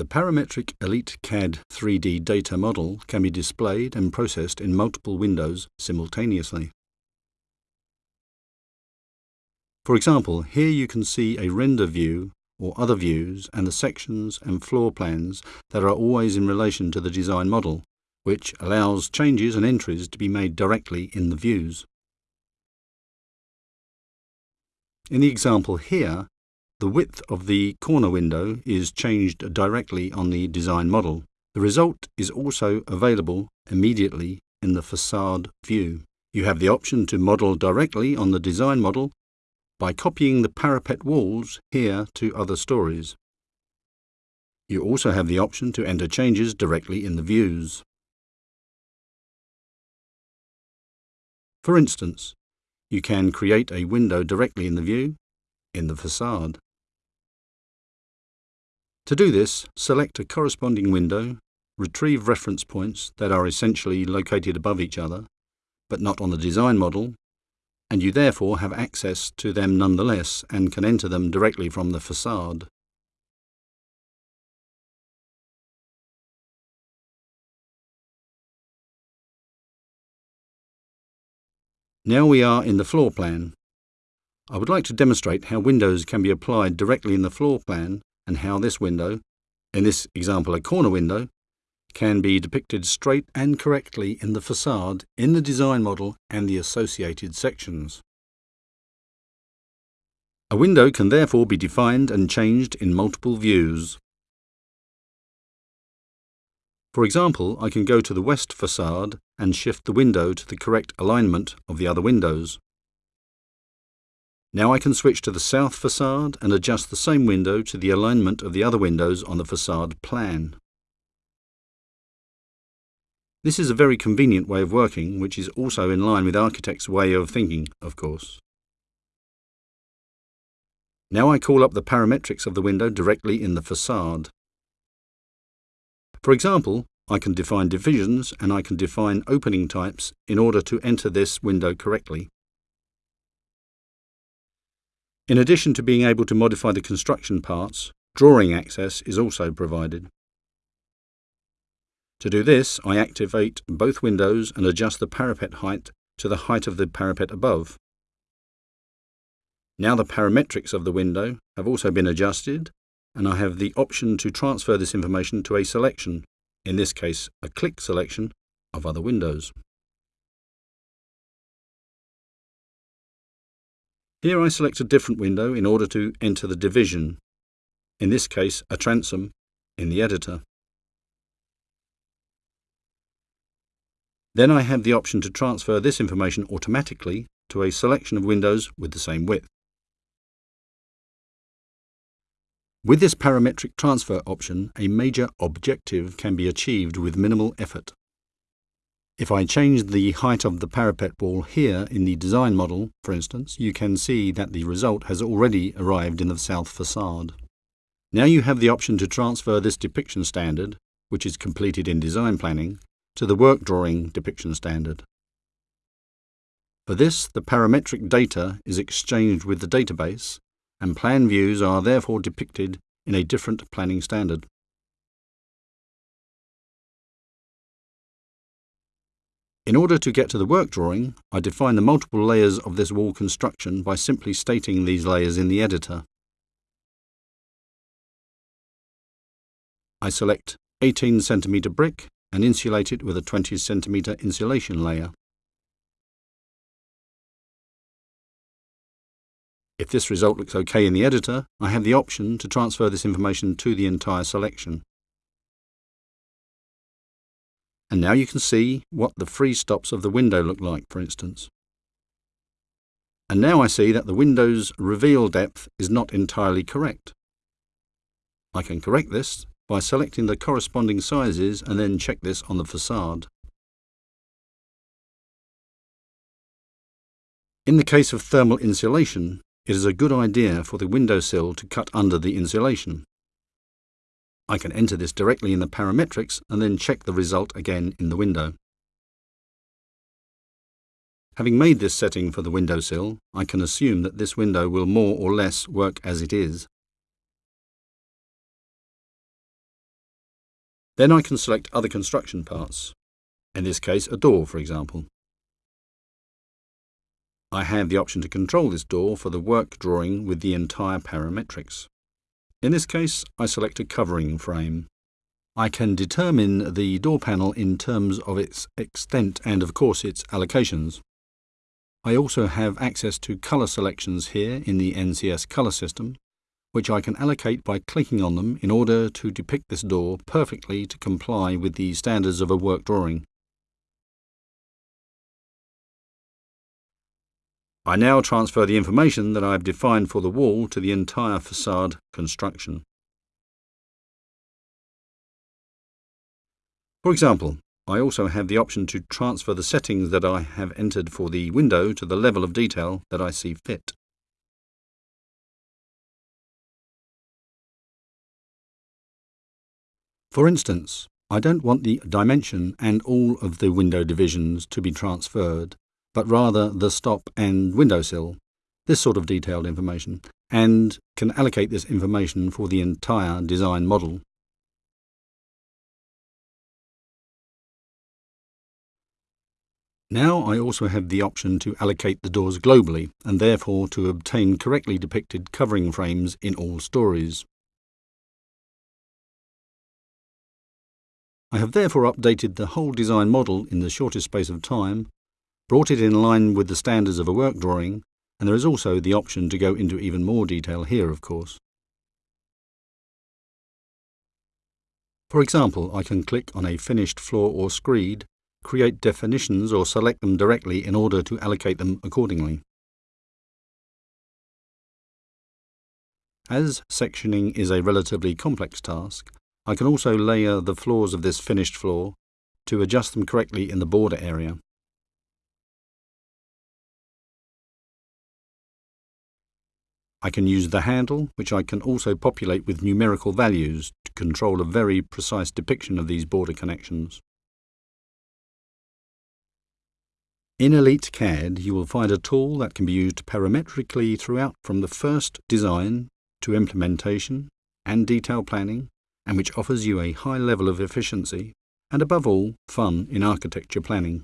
The parametric Elite CAD 3D data model can be displayed and processed in multiple windows simultaneously. For example, here you can see a render view or other views and the sections and floor plans that are always in relation to the design model, which allows changes and entries to be made directly in the views. In the example here, the width of the corner window is changed directly on the design model. The result is also available immediately in the facade view. You have the option to model directly on the design model by copying the parapet walls here to other stories. You also have the option to enter changes directly in the views. For instance, you can create a window directly in the view in the facade. To do this, select a corresponding window, retrieve reference points that are essentially located above each other, but not on the design model, and you therefore have access to them nonetheless and can enter them directly from the facade. Now we are in the floor plan. I would like to demonstrate how windows can be applied directly in the floor plan and how this window, in this example a corner window, can be depicted straight and correctly in the facade, in the design model and the associated sections. A window can therefore be defined and changed in multiple views. For example, I can go to the west facade and shift the window to the correct alignment of the other windows. Now I can switch to the south facade and adjust the same window to the alignment of the other windows on the facade plan. This is a very convenient way of working, which is also in line with architects' way of thinking, of course. Now I call up the parametrics of the window directly in the facade. For example, I can define divisions and I can define opening types in order to enter this window correctly. In addition to being able to modify the construction parts, drawing access is also provided. To do this, I activate both windows and adjust the parapet height to the height of the parapet above. Now the parametrics of the window have also been adjusted, and I have the option to transfer this information to a selection, in this case a click selection, of other windows. Here I select a different window in order to enter the division, in this case a transom, in the editor. Then I have the option to transfer this information automatically to a selection of windows with the same width. With this parametric transfer option, a major objective can be achieved with minimal effort. If I change the height of the parapet wall here in the design model, for instance, you can see that the result has already arrived in the south facade. Now you have the option to transfer this depiction standard, which is completed in design planning, to the work drawing depiction standard. For this, the parametric data is exchanged with the database, and plan views are therefore depicted in a different planning standard. In order to get to the work drawing, I define the multiple layers of this wall construction by simply stating these layers in the editor. I select 18 cm brick and insulate it with a 20 cm insulation layer. If this result looks OK in the editor, I have the option to transfer this information to the entire selection. And now you can see what the free stops of the window look like, for instance. And now I see that the window's reveal depth is not entirely correct. I can correct this by selecting the corresponding sizes and then check this on the facade. In the case of thermal insulation, it is a good idea for the windowsill to cut under the insulation. I can enter this directly in the parametrics and then check the result again in the window. Having made this setting for the windowsill, I can assume that this window will more or less work as it is. Then I can select other construction parts, in this case a door for example. I have the option to control this door for the work drawing with the entire parametrics. In this case, I select a covering frame. I can determine the door panel in terms of its extent and of course its allocations. I also have access to colour selections here in the NCS colour system, which I can allocate by clicking on them in order to depict this door perfectly to comply with the standards of a work drawing. I now transfer the information that I have defined for the wall to the entire facade construction. For example, I also have the option to transfer the settings that I have entered for the window to the level of detail that I see fit. For instance, I don't want the dimension and all of the window divisions to be transferred, but rather the stop and windowsill, this sort of detailed information, and can allocate this information for the entire design model. Now I also have the option to allocate the doors globally and therefore to obtain correctly depicted covering frames in all stories. I have therefore updated the whole design model in the shortest space of time brought it in line with the standards of a work drawing, and there is also the option to go into even more detail here, of course. For example, I can click on a finished floor or screed, create definitions or select them directly in order to allocate them accordingly. As sectioning is a relatively complex task, I can also layer the floors of this finished floor to adjust them correctly in the border area. I can use the handle, which I can also populate with numerical values to control a very precise depiction of these border connections. In Elite CAD, you will find a tool that can be used parametrically throughout from the first design to implementation and detail planning, and which offers you a high level of efficiency and above all, fun in architecture planning.